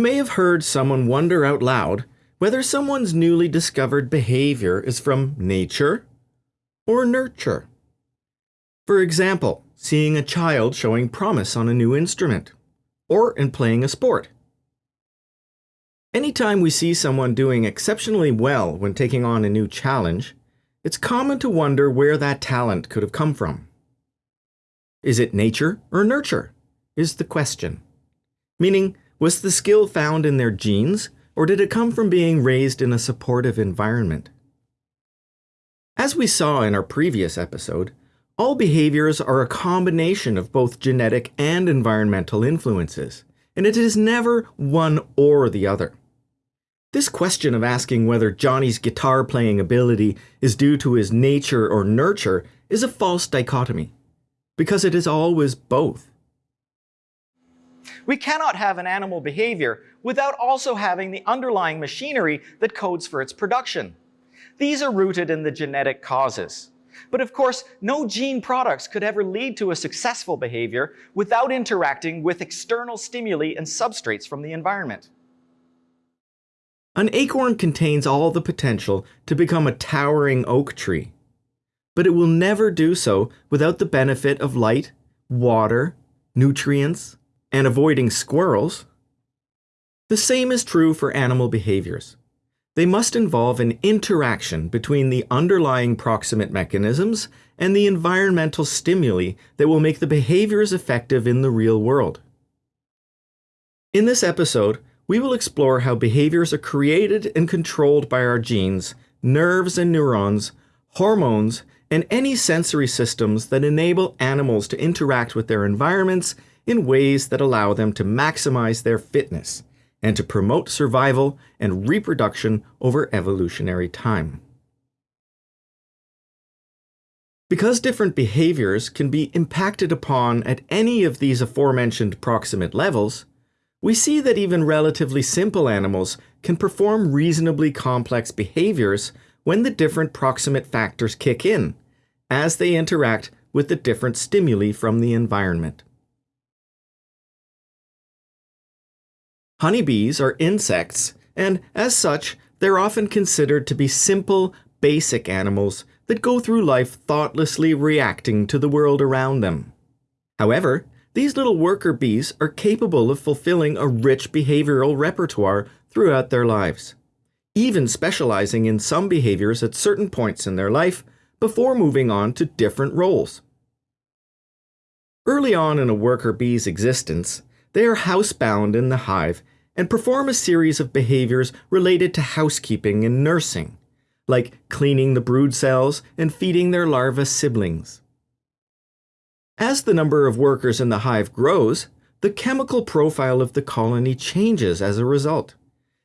You may have heard someone wonder out loud whether someone's newly discovered behavior is from nature or nurture. For example, seeing a child showing promise on a new instrument, or in playing a sport. Anytime we see someone doing exceptionally well when taking on a new challenge, it's common to wonder where that talent could have come from. Is it nature or nurture? Is the question. Meaning, was the skill found in their genes, or did it come from being raised in a supportive environment? As we saw in our previous episode, all behaviors are a combination of both genetic and environmental influences, and it is never one or the other. This question of asking whether Johnny's guitar playing ability is due to his nature or nurture is a false dichotomy, because it is always both. We cannot have an animal behavior without also having the underlying machinery that codes for its production. These are rooted in the genetic causes. But of course, no gene products could ever lead to a successful behavior without interacting with external stimuli and substrates from the environment. An acorn contains all the potential to become a towering oak tree, but it will never do so without the benefit of light, water, nutrients, and avoiding squirrels. The same is true for animal behaviors. They must involve an interaction between the underlying proximate mechanisms and the environmental stimuli that will make the behaviors effective in the real world. In this episode, we will explore how behaviors are created and controlled by our genes, nerves and neurons, hormones, and any sensory systems that enable animals to interact with their environments in ways that allow them to maximize their fitness and to promote survival and reproduction over evolutionary time. Because different behaviors can be impacted upon at any of these aforementioned proximate levels, we see that even relatively simple animals can perform reasonably complex behaviors when the different proximate factors kick in, as they interact with the different stimuli from the environment. Honeybees are insects, and as such, they're often considered to be simple, basic animals that go through life thoughtlessly reacting to the world around them. However, these little worker bees are capable of fulfilling a rich behavioral repertoire throughout their lives, even specializing in some behaviors at certain points in their life before moving on to different roles. Early on in a worker bee's existence, they are housebound in the hive and perform a series of behaviors related to housekeeping and nursing, like cleaning the brood cells and feeding their larva siblings. As the number of workers in the hive grows, the chemical profile of the colony changes as a result,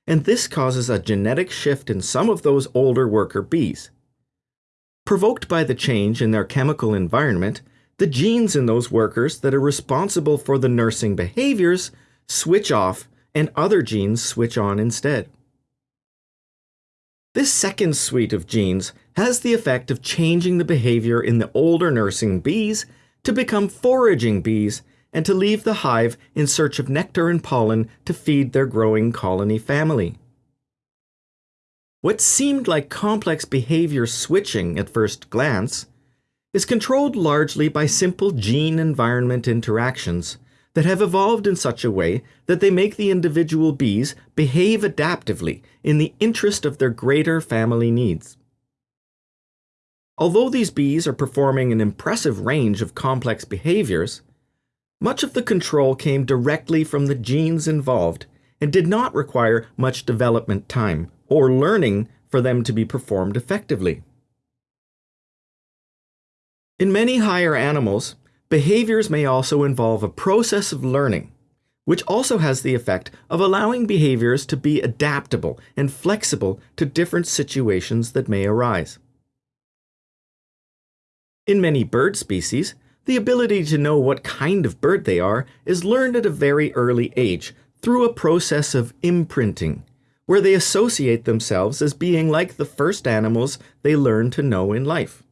and this causes a genetic shift in some of those older worker bees. Provoked by the change in their chemical environment, the genes in those workers that are responsible for the nursing behaviors switch off and other genes switch on instead. This second suite of genes has the effect of changing the behavior in the older nursing bees to become foraging bees and to leave the hive in search of nectar and pollen to feed their growing colony family. What seemed like complex behavior switching at first glance is controlled largely by simple gene environment interactions that have evolved in such a way that they make the individual bees behave adaptively in the interest of their greater family needs. Although these bees are performing an impressive range of complex behaviors, much of the control came directly from the genes involved and did not require much development time or learning for them to be performed effectively. In many higher animals, behaviors may also involve a process of learning, which also has the effect of allowing behaviors to be adaptable and flexible to different situations that may arise. In many bird species, the ability to know what kind of bird they are is learned at a very early age through a process of imprinting, where they associate themselves as being like the first animals they learn to know in life.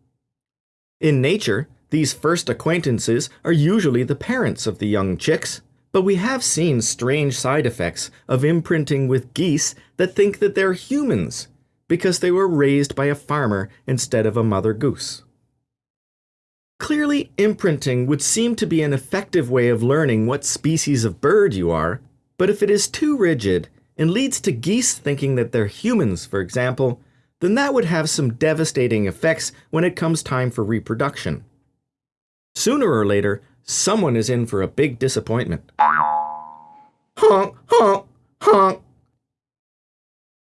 In nature, these first acquaintances are usually the parents of the young chicks, but we have seen strange side effects of imprinting with geese that think that they're humans because they were raised by a farmer instead of a mother goose. Clearly, imprinting would seem to be an effective way of learning what species of bird you are, but if it is too rigid and leads to geese thinking that they're humans, for example, then that would have some devastating effects when it comes time for reproduction. Sooner or later, someone is in for a big disappointment. Honk, honk, honk.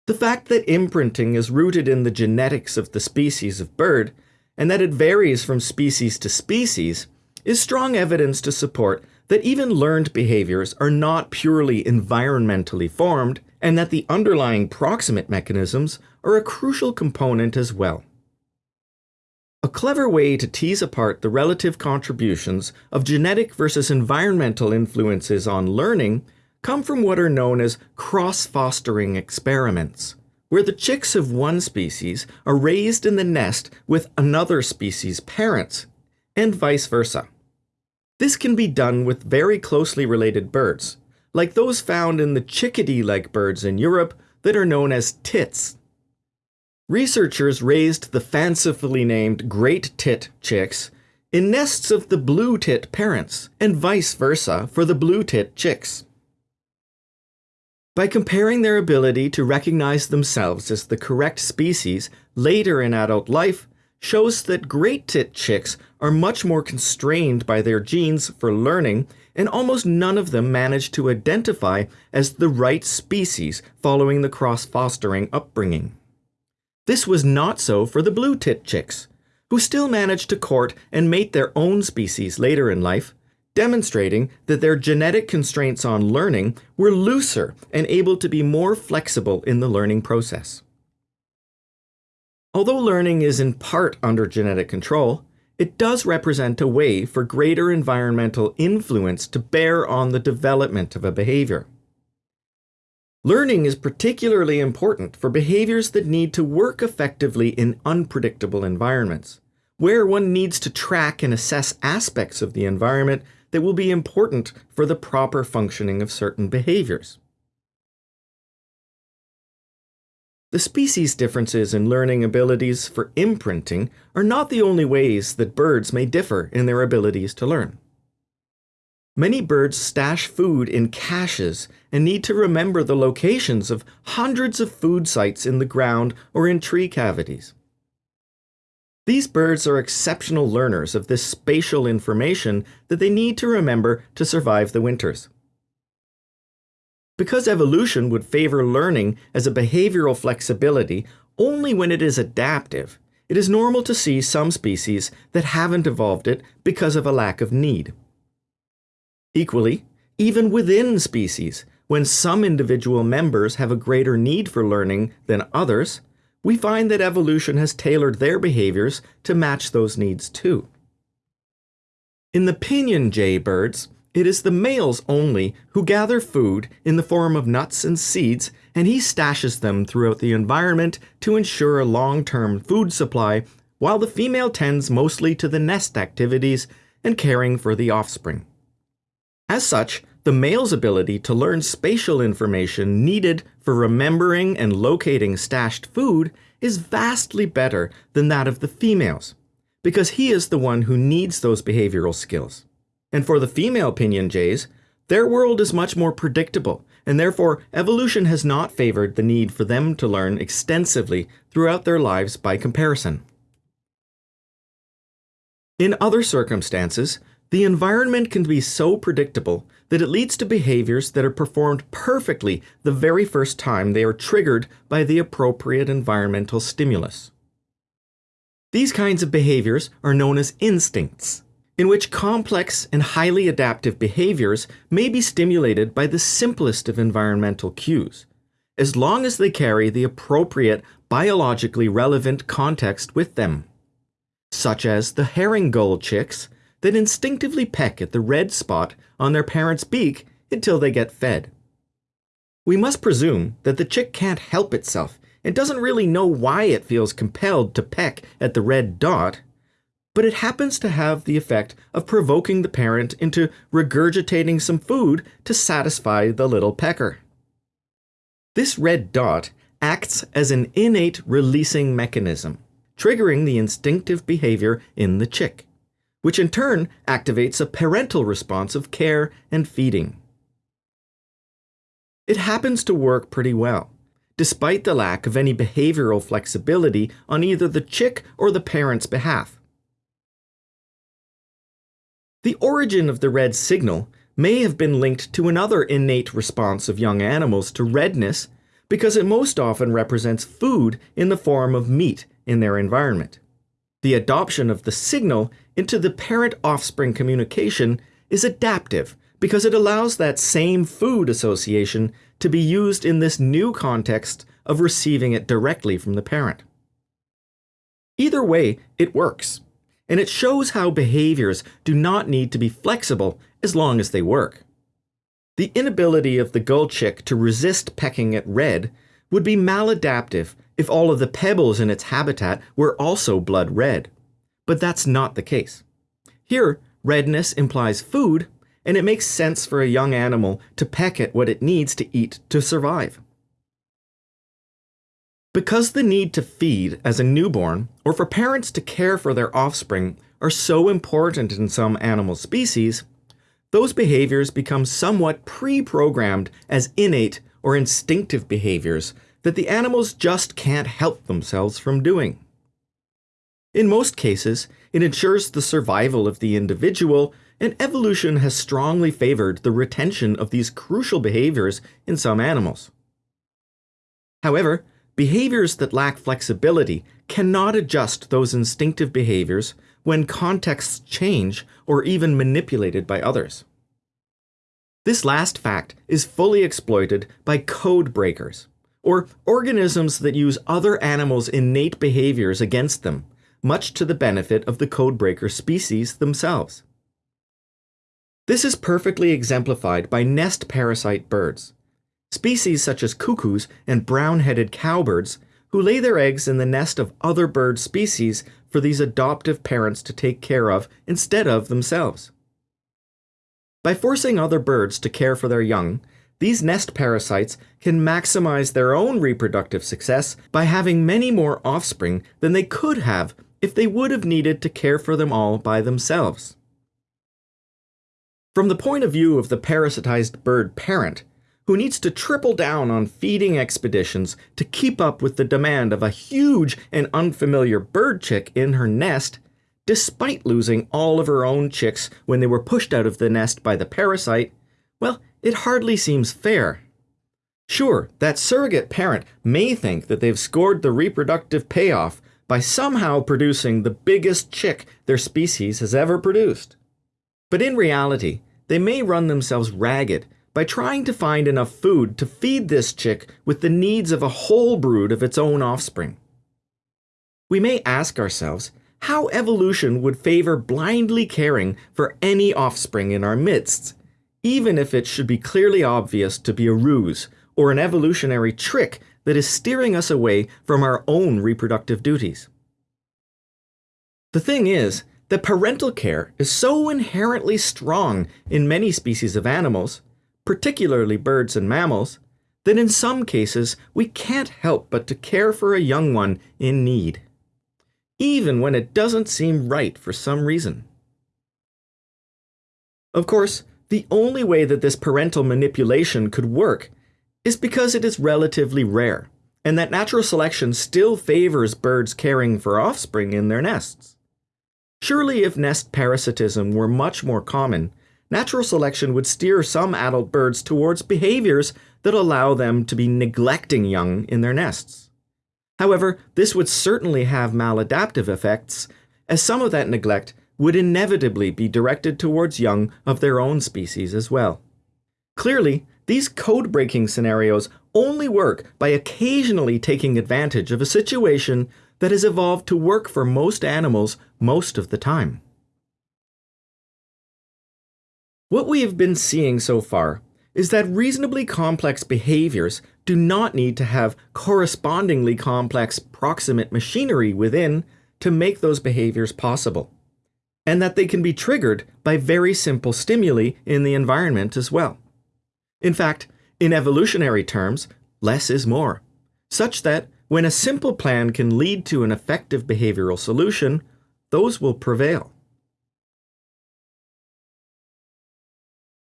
The fact that imprinting is rooted in the genetics of the species of bird, and that it varies from species to species, is strong evidence to support that even learned behaviors are not purely environmentally formed, and that the underlying proximate mechanisms are a crucial component as well. A clever way to tease apart the relative contributions of genetic versus environmental influences on learning come from what are known as cross-fostering experiments, where the chicks of one species are raised in the nest with another species' parents, and vice versa. This can be done with very closely related birds, like those found in the chickadee-like birds in Europe that are known as tits. Researchers raised the fancifully named great tit chicks in nests of the blue tit parents, and vice versa for the blue tit chicks. By comparing their ability to recognize themselves as the correct species later in adult life shows that great tit chicks are much more constrained by their genes for learning, and almost none of them manage to identify as the right species following the cross-fostering upbringing. This was not so for the blue tit chicks, who still managed to court and mate their own species later in life, demonstrating that their genetic constraints on learning were looser and able to be more flexible in the learning process. Although learning is in part under genetic control, it does represent a way for greater environmental influence to bear on the development of a behavior. Learning is particularly important for behaviors that need to work effectively in unpredictable environments, where one needs to track and assess aspects of the environment that will be important for the proper functioning of certain behaviors. The species differences in learning abilities for imprinting are not the only ways that birds may differ in their abilities to learn. Many birds stash food in caches and need to remember the locations of hundreds of food sites in the ground or in tree cavities. These birds are exceptional learners of this spatial information that they need to remember to survive the winters. Because evolution would favor learning as a behavioral flexibility only when it is adaptive, it is normal to see some species that haven't evolved it because of a lack of need. Equally, even within species, when some individual members have a greater need for learning than others, we find that evolution has tailored their behaviors to match those needs too. In the pinyon jay birds, it is the males only who gather food in the form of nuts and seeds, and he stashes them throughout the environment to ensure a long-term food supply, while the female tends mostly to the nest activities and caring for the offspring. As such, the male's ability to learn spatial information needed for remembering and locating stashed food is vastly better than that of the females, because he is the one who needs those behavioral skills. And for the female pinyon jays, their world is much more predictable, and therefore evolution has not favored the need for them to learn extensively throughout their lives by comparison. In other circumstances, the environment can be so predictable that it leads to behaviors that are performed perfectly the very first time they are triggered by the appropriate environmental stimulus. These kinds of behaviors are known as instincts, in which complex and highly adaptive behaviors may be stimulated by the simplest of environmental cues, as long as they carry the appropriate biologically relevant context with them, such as the herring gull chicks that instinctively peck at the red spot on their parent's beak until they get fed. We must presume that the chick can't help itself and doesn't really know why it feels compelled to peck at the red dot, but it happens to have the effect of provoking the parent into regurgitating some food to satisfy the little pecker. This red dot acts as an innate releasing mechanism, triggering the instinctive behavior in the chick, which in turn activates a parental response of care and feeding. It happens to work pretty well, despite the lack of any behavioral flexibility on either the chick or the parent's behalf. The origin of the red signal may have been linked to another innate response of young animals to redness because it most often represents food in the form of meat in their environment. The adoption of the signal into the parent offspring communication is adaptive because it allows that same food association to be used in this new context of receiving it directly from the parent. Either way, it works and it shows how behaviors do not need to be flexible as long as they work. The inability of the gull chick to resist pecking at red would be maladaptive if all of the pebbles in its habitat were also blood red. But that's not the case. Here, redness implies food, and it makes sense for a young animal to peck at what it needs to eat to survive. Because the need to feed as a newborn, or for parents to care for their offspring, are so important in some animal species, those behaviors become somewhat pre programmed as innate or instinctive behaviors that the animals just can't help themselves from doing. In most cases, it ensures the survival of the individual, and evolution has strongly favored the retention of these crucial behaviors in some animals. However, Behaviors that lack flexibility cannot adjust those instinctive behaviors when contexts change or even manipulated by others. This last fact is fully exploited by code breakers, or organisms that use other animals' innate behaviors against them, much to the benefit of the codebreaker species themselves. This is perfectly exemplified by nest parasite birds, Species such as cuckoos and brown-headed cowbirds who lay their eggs in the nest of other bird species for these adoptive parents to take care of instead of themselves. By forcing other birds to care for their young, these nest parasites can maximize their own reproductive success by having many more offspring than they could have if they would have needed to care for them all by themselves. From the point of view of the parasitized bird parent, who needs to triple down on feeding expeditions to keep up with the demand of a huge and unfamiliar bird chick in her nest, despite losing all of her own chicks when they were pushed out of the nest by the parasite, well, it hardly seems fair. Sure, that surrogate parent may think that they've scored the reproductive payoff by somehow producing the biggest chick their species has ever produced. But in reality, they may run themselves ragged by trying to find enough food to feed this chick with the needs of a whole brood of its own offspring. We may ask ourselves how evolution would favor blindly caring for any offspring in our midst, even if it should be clearly obvious to be a ruse or an evolutionary trick that is steering us away from our own reproductive duties. The thing is that parental care is so inherently strong in many species of animals particularly birds and mammals, that in some cases we can't help but to care for a young one in need, even when it doesn't seem right for some reason. Of course, the only way that this parental manipulation could work is because it is relatively rare, and that natural selection still favors birds caring for offspring in their nests. Surely if nest parasitism were much more common, natural selection would steer some adult birds towards behaviors that allow them to be neglecting young in their nests. However, this would certainly have maladaptive effects, as some of that neglect would inevitably be directed towards young of their own species as well. Clearly, these code breaking scenarios only work by occasionally taking advantage of a situation that has evolved to work for most animals most of the time. What we have been seeing so far is that reasonably complex behaviors do not need to have correspondingly complex proximate machinery within to make those behaviors possible. And that they can be triggered by very simple stimuli in the environment as well. In fact, in evolutionary terms, less is more, such that when a simple plan can lead to an effective behavioral solution, those will prevail.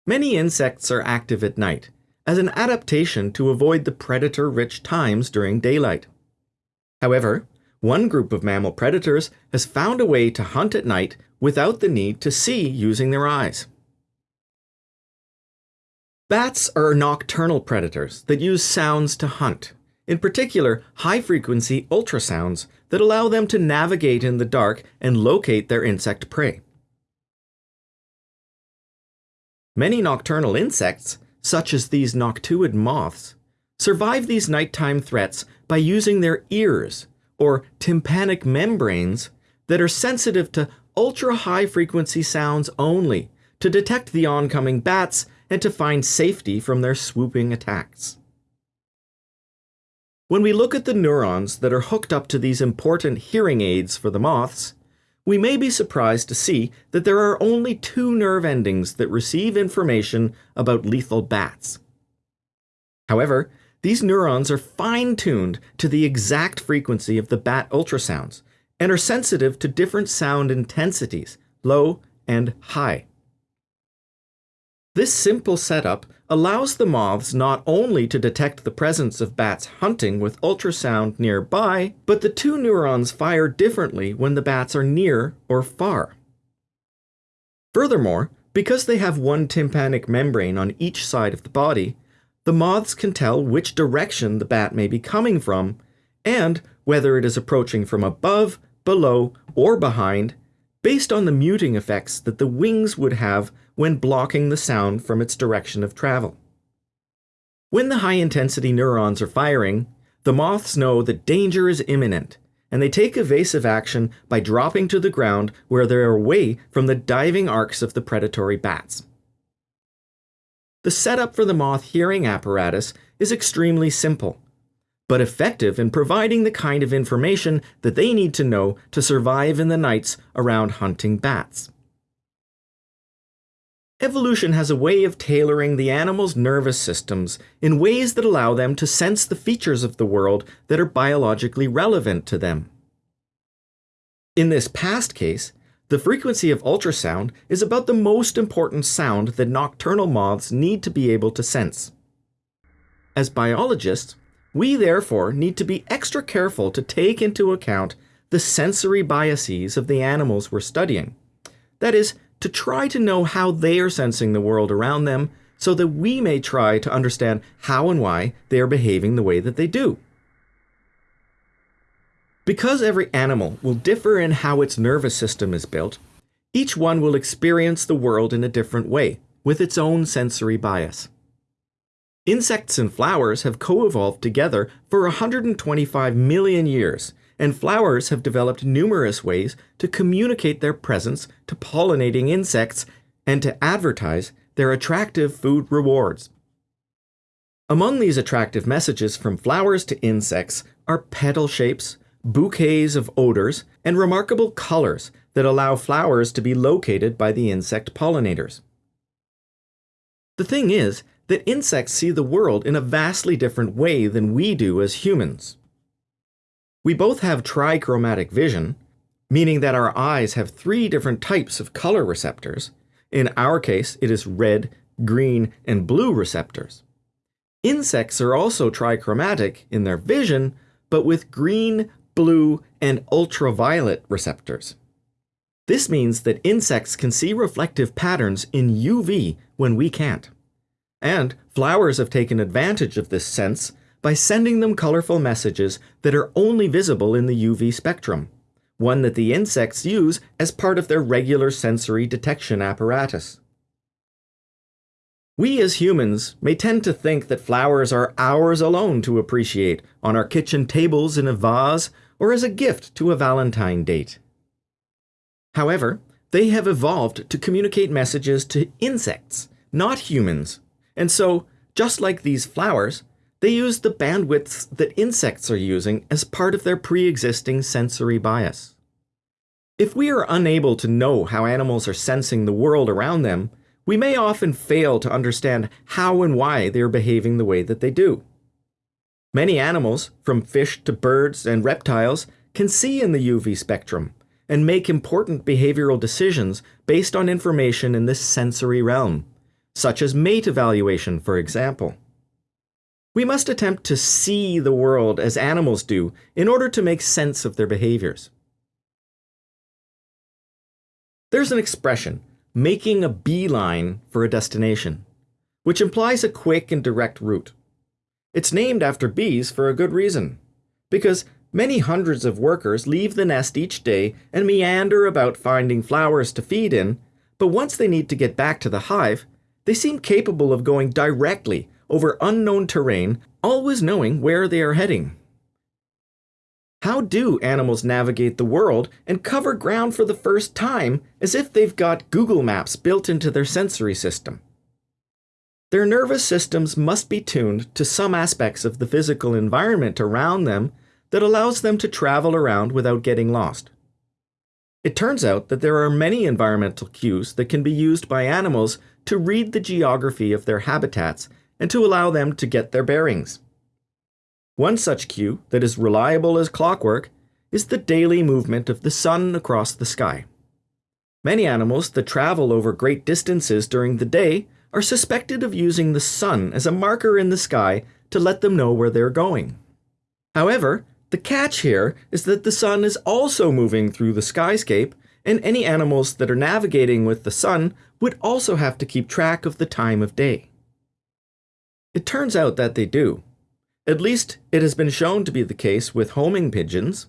Many insects are active at night, as an adaptation to avoid the predator-rich times during daylight. However, one group of mammal predators has found a way to hunt at night without the need to see using their eyes. Bats are nocturnal predators that use sounds to hunt, in particular high-frequency ultrasounds that allow them to navigate in the dark and locate their insect prey. Many nocturnal insects, such as these noctuid moths, survive these nighttime threats by using their ears, or tympanic membranes, that are sensitive to ultra-high frequency sounds only to detect the oncoming bats and to find safety from their swooping attacks. When we look at the neurons that are hooked up to these important hearing aids for the moths, we may be surprised to see that there are only two nerve endings that receive information about lethal bats. However, these neurons are fine-tuned to the exact frequency of the bat ultrasounds and are sensitive to different sound intensities, low and high. This simple setup allows the moths not only to detect the presence of bats hunting with ultrasound nearby, but the two neurons fire differently when the bats are near or far. Furthermore, because they have one tympanic membrane on each side of the body, the moths can tell which direction the bat may be coming from, and whether it is approaching from above, below, or behind, based on the muting effects that the wings would have when blocking the sound from its direction of travel. When the high-intensity neurons are firing, the moths know that danger is imminent, and they take evasive action by dropping to the ground where they are away from the diving arcs of the predatory bats. The setup for the moth hearing apparatus is extremely simple, but effective in providing the kind of information that they need to know to survive in the nights around hunting bats. Evolution has a way of tailoring the animal's nervous systems in ways that allow them to sense the features of the world that are biologically relevant to them. In this past case, the frequency of ultrasound is about the most important sound that nocturnal moths need to be able to sense. As biologists, we therefore need to be extra careful to take into account the sensory biases of the animals we're studying. That is, to try to know how they are sensing the world around them so that we may try to understand how and why they are behaving the way that they do. Because every animal will differ in how its nervous system is built, each one will experience the world in a different way, with its own sensory bias. Insects and flowers have co-evolved together for 125 million years and flowers have developed numerous ways to communicate their presence to pollinating insects and to advertise their attractive food rewards. Among these attractive messages from flowers to insects are petal shapes, bouquets of odors, and remarkable colors that allow flowers to be located by the insect pollinators. The thing is that insects see the world in a vastly different way than we do as humans. We both have trichromatic vision, meaning that our eyes have three different types of color receptors. In our case, it is red, green, and blue receptors. Insects are also trichromatic in their vision, but with green, blue, and ultraviolet receptors. This means that insects can see reflective patterns in UV when we can't. And flowers have taken advantage of this sense by sending them colorful messages that are only visible in the UV spectrum, one that the insects use as part of their regular sensory detection apparatus. We as humans may tend to think that flowers are ours alone to appreciate on our kitchen tables in a vase or as a gift to a Valentine date. However, they have evolved to communicate messages to insects, not humans, and so, just like these flowers, they use the bandwidths that insects are using as part of their pre-existing sensory bias. If we are unable to know how animals are sensing the world around them, we may often fail to understand how and why they are behaving the way that they do. Many animals, from fish to birds and reptiles, can see in the UV spectrum and make important behavioral decisions based on information in this sensory realm, such as mate evaluation, for example. We must attempt to see the world as animals do in order to make sense of their behaviors. There's an expression, making a beeline for a destination, which implies a quick and direct route. It's named after bees for a good reason, because many hundreds of workers leave the nest each day and meander about finding flowers to feed in, but once they need to get back to the hive, they seem capable of going directly over unknown terrain, always knowing where they are heading. How do animals navigate the world and cover ground for the first time as if they've got Google Maps built into their sensory system? Their nervous systems must be tuned to some aspects of the physical environment around them that allows them to travel around without getting lost. It turns out that there are many environmental cues that can be used by animals to read the geography of their habitats and to allow them to get their bearings. One such cue that is reliable as clockwork is the daily movement of the sun across the sky. Many animals that travel over great distances during the day are suspected of using the sun as a marker in the sky to let them know where they're going. However, the catch here is that the sun is also moving through the skyscape, and any animals that are navigating with the sun would also have to keep track of the time of day. It turns out that they do. At least, it has been shown to be the case with homing pigeons.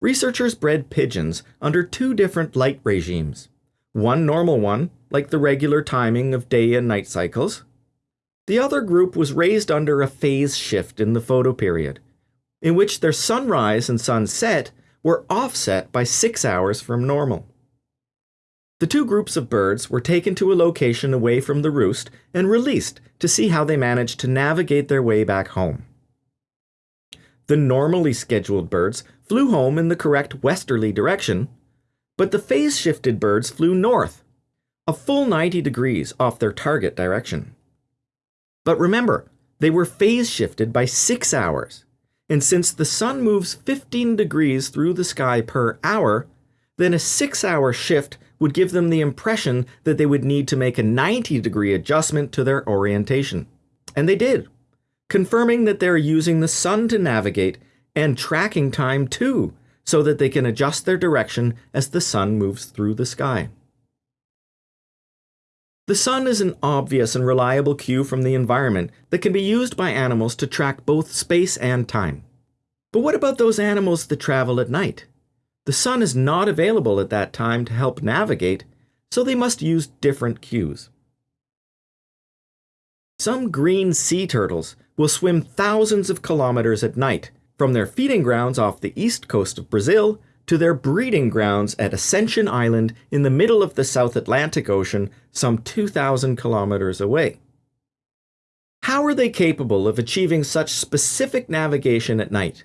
Researchers bred pigeons under two different light regimes. One normal one, like the regular timing of day and night cycles. The other group was raised under a phase shift in the photoperiod, in which their sunrise and sunset were offset by six hours from normal. The two groups of birds were taken to a location away from the roost and released to see how they managed to navigate their way back home. The normally scheduled birds flew home in the correct westerly direction, but the phase shifted birds flew north, a full 90 degrees off their target direction. But remember, they were phase shifted by 6 hours, and since the sun moves 15 degrees through the sky per hour, then a 6 hour shift would give them the impression that they would need to make a 90 degree adjustment to their orientation. And they did, confirming that they're using the sun to navigate and tracking time too, so that they can adjust their direction as the sun moves through the sky. The sun is an obvious and reliable cue from the environment that can be used by animals to track both space and time. But what about those animals that travel at night? The sun is not available at that time to help navigate, so they must use different cues. Some green sea turtles will swim thousands of kilometers at night, from their feeding grounds off the east coast of Brazil to their breeding grounds at Ascension Island in the middle of the South Atlantic Ocean, some 2,000 kilometers away. How are they capable of achieving such specific navigation at night?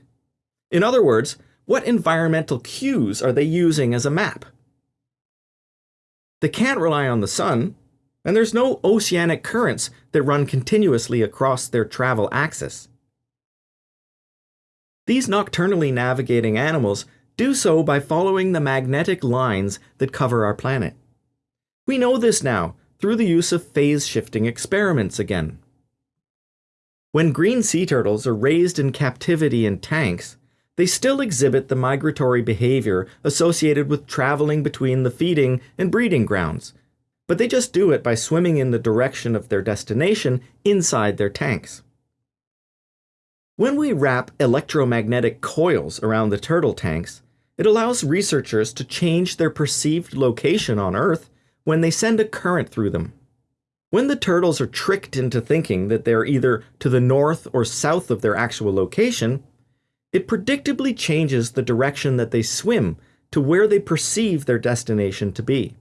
In other words, what environmental cues are they using as a map? They can't rely on the sun, and there's no oceanic currents that run continuously across their travel axis. These nocturnally navigating animals do so by following the magnetic lines that cover our planet. We know this now through the use of phase shifting experiments again. When green sea turtles are raised in captivity in tanks, they still exhibit the migratory behavior associated with traveling between the feeding and breeding grounds, but they just do it by swimming in the direction of their destination inside their tanks. When we wrap electromagnetic coils around the turtle tanks, it allows researchers to change their perceived location on Earth when they send a current through them. When the turtles are tricked into thinking that they're either to the north or south of their actual location, it predictably changes the direction that they swim to where they perceive their destination to be.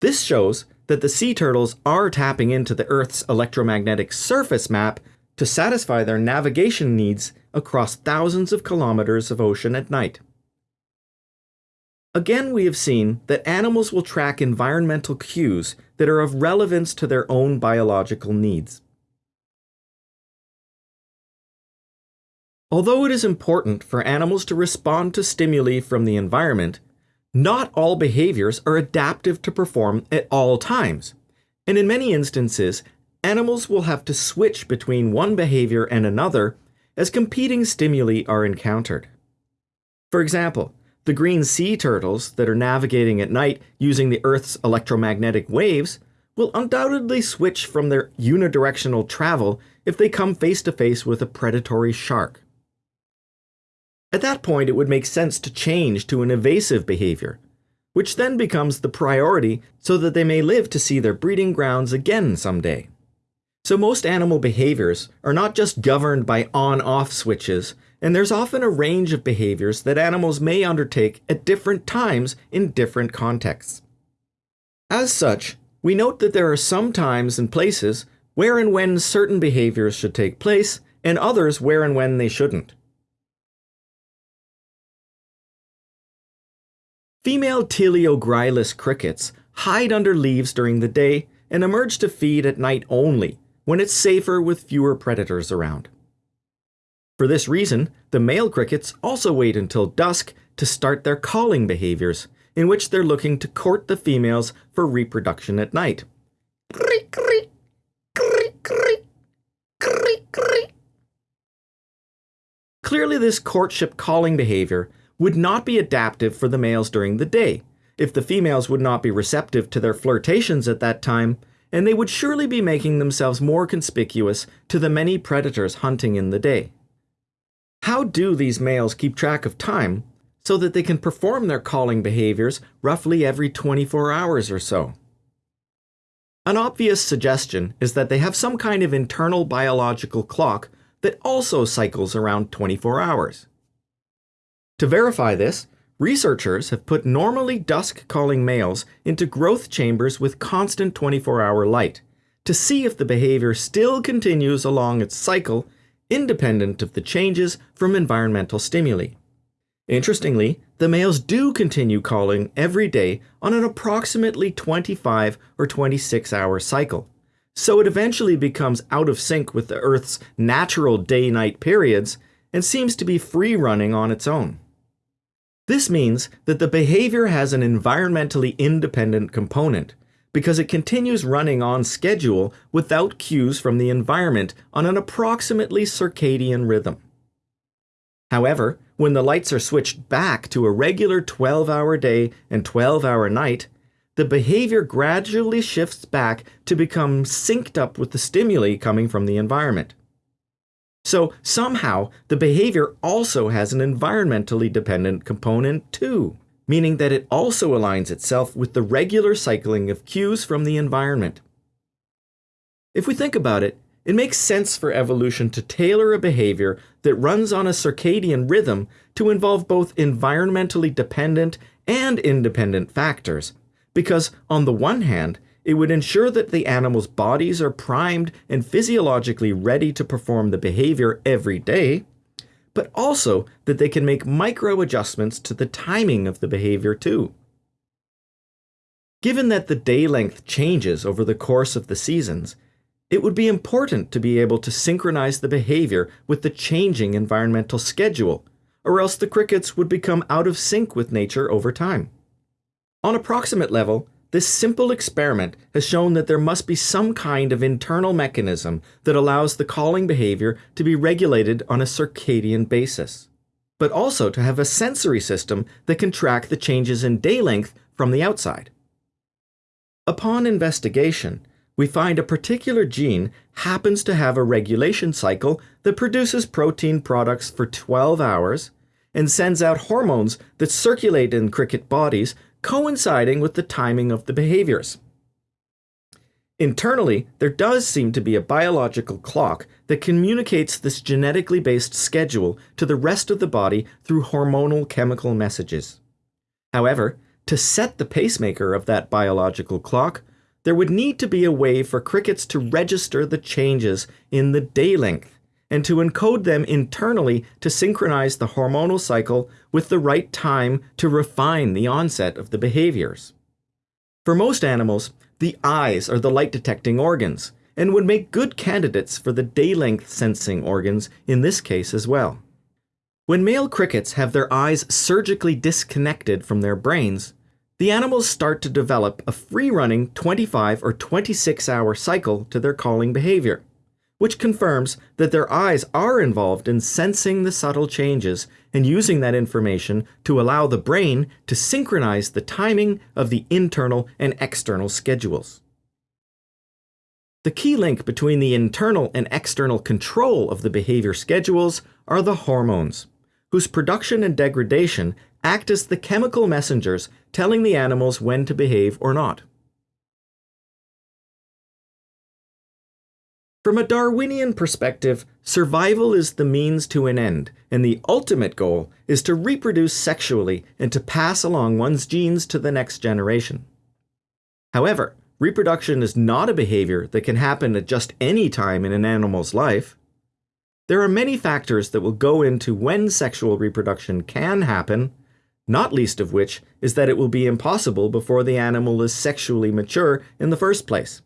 This shows that the sea turtles are tapping into the Earth's electromagnetic surface map to satisfy their navigation needs across thousands of kilometers of ocean at night. Again, we have seen that animals will track environmental cues that are of relevance to their own biological needs. Although it is important for animals to respond to stimuli from the environment, not all behaviors are adaptive to perform at all times, and in many instances, animals will have to switch between one behavior and another as competing stimuli are encountered. For example, the green sea turtles that are navigating at night using the Earth's electromagnetic waves will undoubtedly switch from their unidirectional travel if they come face to face with a predatory shark. At that point, it would make sense to change to an evasive behavior, which then becomes the priority so that they may live to see their breeding grounds again someday. So most animal behaviors are not just governed by on-off switches, and there's often a range of behaviors that animals may undertake at different times in different contexts. As such, we note that there are some times and places where and when certain behaviors should take place, and others where and when they shouldn't. Female Teleogryllus crickets hide under leaves during the day and emerge to feed at night only, when it's safer with fewer predators around. For this reason, the male crickets also wait until dusk to start their calling behaviors, in which they're looking to court the females for reproduction at night. Clearly, this courtship calling behavior would not be adaptive for the males during the day, if the females would not be receptive to their flirtations at that time, and they would surely be making themselves more conspicuous to the many predators hunting in the day. How do these males keep track of time so that they can perform their calling behaviors roughly every 24 hours or so? An obvious suggestion is that they have some kind of internal biological clock that also cycles around 24 hours. To verify this, researchers have put normally dusk-calling males into growth chambers with constant 24-hour light to see if the behavior still continues along its cycle independent of the changes from environmental stimuli. Interestingly, the males do continue calling every day on an approximately 25 or 26 hour cycle, so it eventually becomes out of sync with the Earth's natural day-night periods and seems to be free running on its own. This means that the behavior has an environmentally independent component because it continues running on schedule without cues from the environment on an approximately circadian rhythm. However, when the lights are switched back to a regular 12 hour day and 12 hour night, the behavior gradually shifts back to become synced up with the stimuli coming from the environment. So somehow, the behavior also has an environmentally dependent component too, meaning that it also aligns itself with the regular cycling of cues from the environment. If we think about it, it makes sense for evolution to tailor a behavior that runs on a circadian rhythm to involve both environmentally dependent and independent factors, because on the one hand, it would ensure that the animal's bodies are primed and physiologically ready to perform the behavior every day, but also that they can make micro adjustments to the timing of the behavior too. Given that the day length changes over the course of the seasons, it would be important to be able to synchronize the behavior with the changing environmental schedule, or else the crickets would become out of sync with nature over time. On a proximate level, this simple experiment has shown that there must be some kind of internal mechanism that allows the calling behavior to be regulated on a circadian basis, but also to have a sensory system that can track the changes in day length from the outside. Upon investigation, we find a particular gene happens to have a regulation cycle that produces protein products for 12 hours and sends out hormones that circulate in cricket bodies coinciding with the timing of the behaviors. Internally, there does seem to be a biological clock that communicates this genetically based schedule to the rest of the body through hormonal chemical messages. However, to set the pacemaker of that biological clock, there would need to be a way for crickets to register the changes in the day length and to encode them internally to synchronize the hormonal cycle with the right time to refine the onset of the behaviors. For most animals, the eyes are the light detecting organs and would make good candidates for the day length sensing organs in this case as well. When male crickets have their eyes surgically disconnected from their brains, the animals start to develop a free running 25 or 26 hour cycle to their calling behavior, which confirms that their eyes are involved in sensing the subtle changes and using that information to allow the brain to synchronize the timing of the internal and external schedules. The key link between the internal and external control of the behavior schedules are the hormones, whose production and degradation act as the chemical messengers telling the animals when to behave or not. From a Darwinian perspective, survival is the means to an end, and the ultimate goal is to reproduce sexually and to pass along one's genes to the next generation. However, reproduction is not a behavior that can happen at just any time in an animal's life. There are many factors that will go into when sexual reproduction can happen, not least of which is that it will be impossible before the animal is sexually mature in the first place.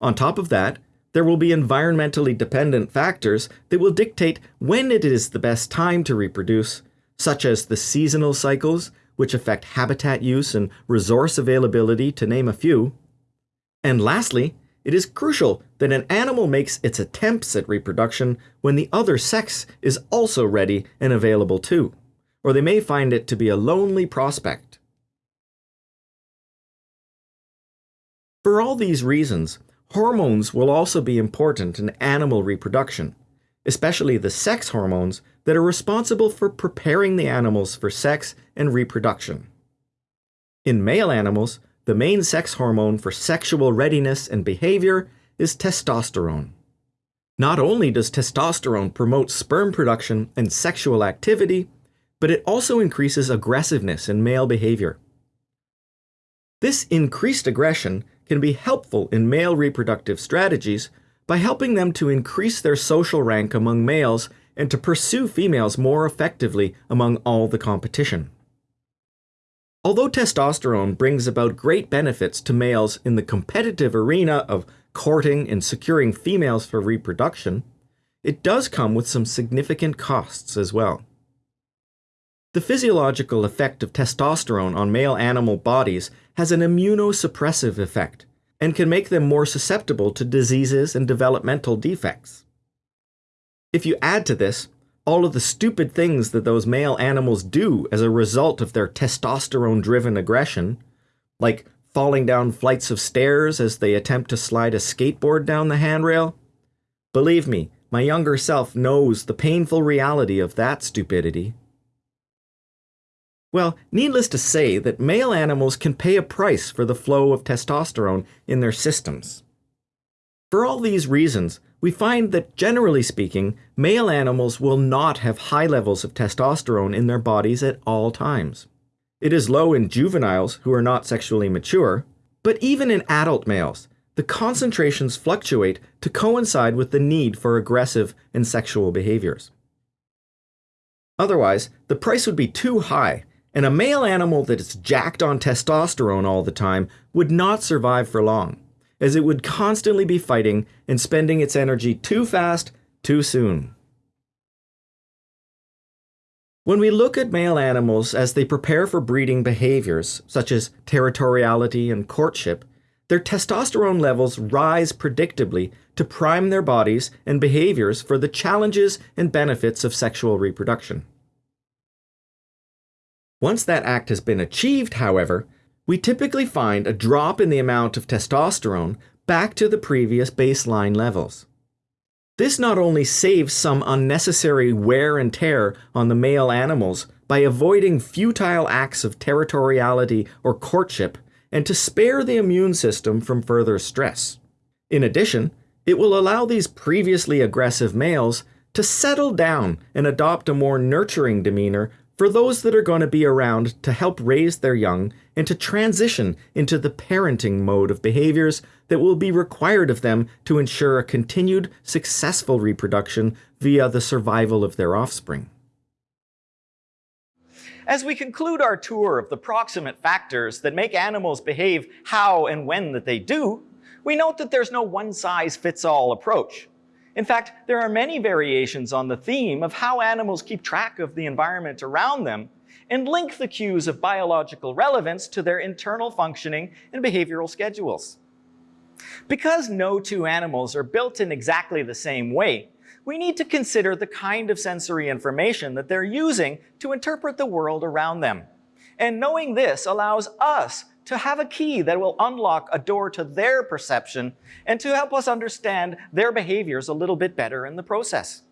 On top of that, there will be environmentally dependent factors that will dictate when it is the best time to reproduce, such as the seasonal cycles, which affect habitat use and resource availability, to name a few. And lastly, it is crucial that an animal makes its attempts at reproduction when the other sex is also ready and available too, or they may find it to be a lonely prospect. For all these reasons, hormones will also be important in animal reproduction, especially the sex hormones that are responsible for preparing the animals for sex and reproduction. In male animals, the main sex hormone for sexual readiness and behavior is testosterone. Not only does testosterone promote sperm production and sexual activity, but it also increases aggressiveness in male behavior. This increased aggression can be helpful in male reproductive strategies by helping them to increase their social rank among males and to pursue females more effectively among all the competition. Although testosterone brings about great benefits to males in the competitive arena of courting and securing females for reproduction, it does come with some significant costs as well. The physiological effect of testosterone on male animal bodies has an immunosuppressive effect and can make them more susceptible to diseases and developmental defects. If you add to this all of the stupid things that those male animals do as a result of their testosterone driven aggression, like falling down flights of stairs as they attempt to slide a skateboard down the handrail. Believe me, my younger self knows the painful reality of that stupidity. Well, needless to say that male animals can pay a price for the flow of testosterone in their systems. For all these reasons, we find that generally speaking, male animals will not have high levels of testosterone in their bodies at all times. It is low in juveniles who are not sexually mature, but even in adult males, the concentrations fluctuate to coincide with the need for aggressive and sexual behaviors. Otherwise, the price would be too high, and a male animal that is jacked on testosterone all the time would not survive for long as it would constantly be fighting and spending its energy too fast, too soon. When we look at male animals as they prepare for breeding behaviors, such as territoriality and courtship, their testosterone levels rise predictably to prime their bodies and behaviors for the challenges and benefits of sexual reproduction. Once that act has been achieved, however, we typically find a drop in the amount of testosterone back to the previous baseline levels. This not only saves some unnecessary wear and tear on the male animals by avoiding futile acts of territoriality or courtship and to spare the immune system from further stress. In addition, it will allow these previously aggressive males to settle down and adopt a more nurturing demeanor for those that are going to be around to help raise their young and to transition into the parenting mode of behaviors that will be required of them to ensure a continued successful reproduction via the survival of their offspring. As we conclude our tour of the proximate factors that make animals behave how and when that they do, we note that there's no one-size-fits-all approach. In fact, there are many variations on the theme of how animals keep track of the environment around them and link the cues of biological relevance to their internal functioning and behavioral schedules. Because no two animals are built in exactly the same way, we need to consider the kind of sensory information that they're using to interpret the world around them. And knowing this allows us to have a key that will unlock a door to their perception and to help us understand their behaviors a little bit better in the process.